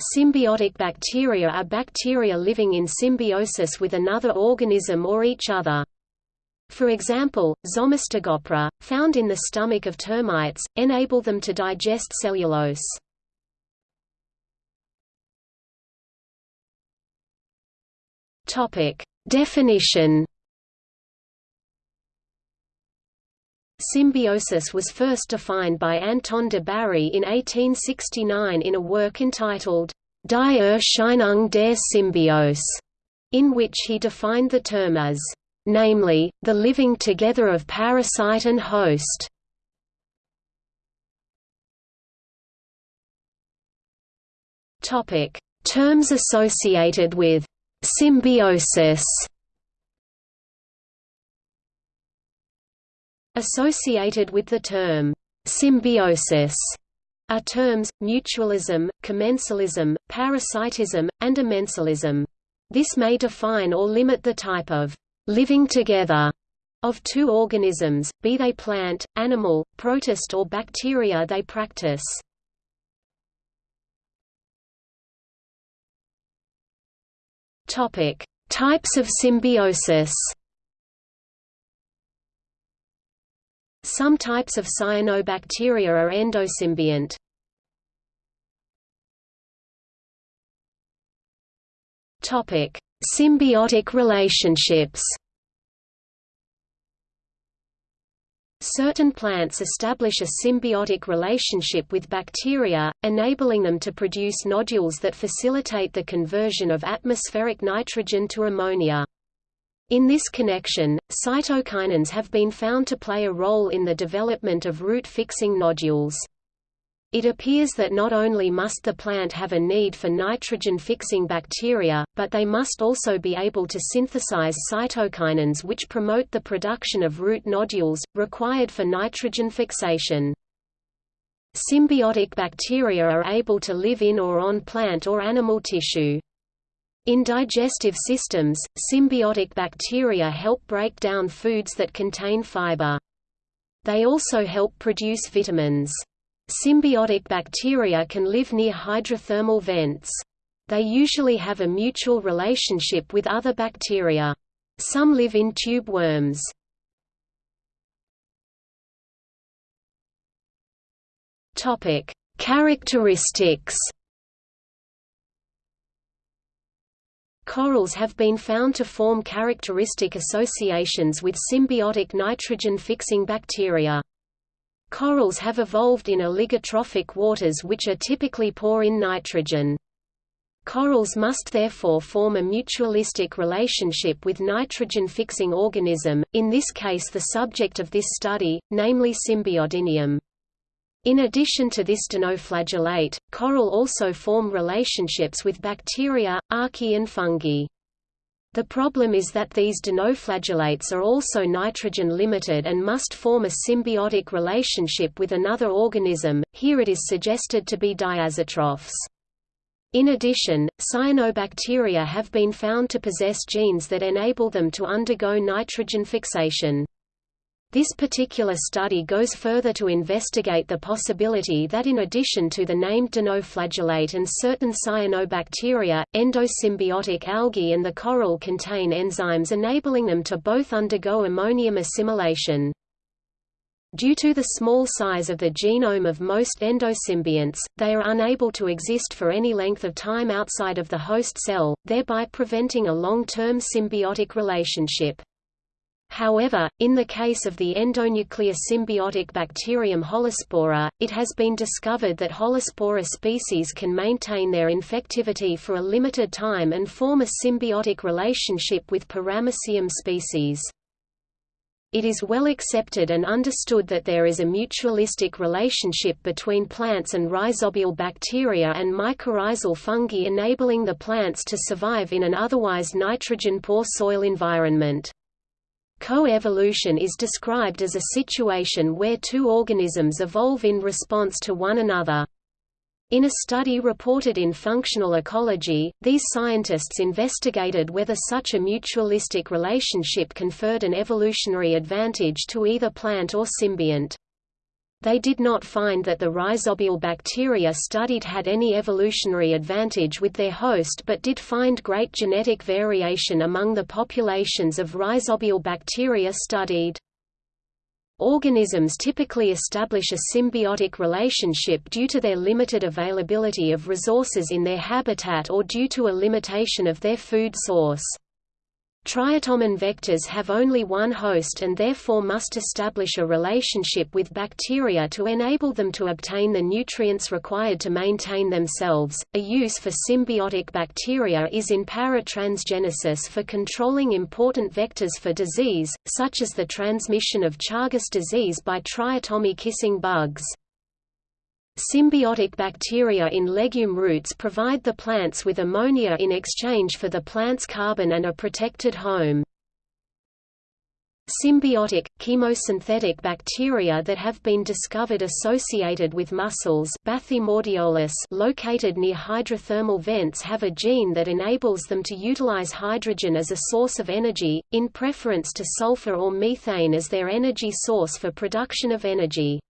Symbiotic bacteria are bacteria living in symbiosis with another organism or each other. For example, Zoomastigophora, found in the stomach of termites, enable them to digest cellulose. Definition. Symbiosis was first defined by Anton de Bary in 1869 in a work entitled Die Erscheinung der Symbiose, in which he defined the term as namely, the living together of parasite and host. Topic: Terms associated with symbiosis. Associated with the term symbiosis are terms, mutualism, commensalism, parasitism, and amensalism. This may define or limit the type of living together of two organisms, be they plant, animal, protist or bacteria they practice. Topic: Types of symbiosis. Some types of cyanobacteria are endosymbiont. Topic: Symbiotic relationships Certain plants establish a symbiotic relationship with bacteria, enabling them to produce nodules that facilitate the conversion of atmospheric nitrogen to ammonia. In this connection, cytokinins have been found to play a role in the development of root-fixing nodules. It appears that not only must the plant have a need for nitrogen-fixing bacteria, but they must also be able to synthesize cytokinins which promote the production of root nodules, required for nitrogen fixation. Symbiotic bacteria are able to live in or on plant or animal tissue. In digestive systems, symbiotic bacteria help break down foods that contain fiber. They also help produce vitamins. Symbiotic bacteria can live near hydrothermal vents. They usually have a mutual relationship with other bacteria. Some live in tube worms. Characteristics. Corals have been found to form characteristic associations with symbiotic nitrogen-fixing bacteria. Corals have evolved in oligotrophic waters which are typically poor in nitrogen. Corals must therefore form a mutualistic relationship with nitrogen-fixing organism, in this case the subject of this study, namely Symbiodinium. In addition to this dinoflagellate, coral also form relationships with bacteria, archaea and fungi. The problem is that these dinoflagellates are also nitrogen-limited and must form a symbiotic relationship with another organism, here it is suggested to be diazotrophs. In addition, cyanobacteria have been found to possess genes that enable them to undergo nitrogen fixation. This particular study goes further to investigate the possibility that in addition to the named dinoflagellate and certain cyanobacteria, endosymbiotic algae and the coral contain enzymes enabling them to both undergo ammonium assimilation. Due to the small size of the genome of most endosymbionts, they are unable to exist for any length of time outside of the host cell, thereby preventing a long-term symbiotic relationship. However, in the case of the endonuclear symbiotic bacterium Holospora, it has been discovered that Holospora species can maintain their infectivity for a limited time and form a symbiotic relationship with Paramecium species. It is well accepted and understood that there is a mutualistic relationship between plants and rhizobial bacteria and mycorrhizal fungi enabling the plants to survive in an otherwise nitrogen-poor soil environment. Co-evolution is described as a situation where two organisms evolve in response to one another. In a study reported in Functional Ecology, these scientists investigated whether such a mutualistic relationship conferred an evolutionary advantage to either plant or symbiont. They did not find that the rhizobial bacteria studied had any evolutionary advantage with their host but did find great genetic variation among the populations of rhizobial bacteria studied. Organisms typically establish a symbiotic relationship due to their limited availability of resources in their habitat or due to a limitation of their food source. Triatomine vectors have only one host and therefore must establish a relationship with bacteria to enable them to obtain the nutrients required to maintain themselves. A use for symbiotic bacteria is in paratransgenesis for controlling important vectors for disease, such as the transmission of Chagas disease by triatome kissing bugs. Symbiotic bacteria in legume roots provide the plants with ammonia in exchange for the plant's carbon and a protected home. Symbiotic, chemosynthetic bacteria that have been discovered associated with mussels located near hydrothermal vents have a gene that enables them to utilize hydrogen as a source of energy, in preference to sulfur or methane as their energy source for production of energy.